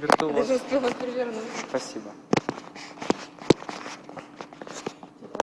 виртуоз. Вас. Спасибо.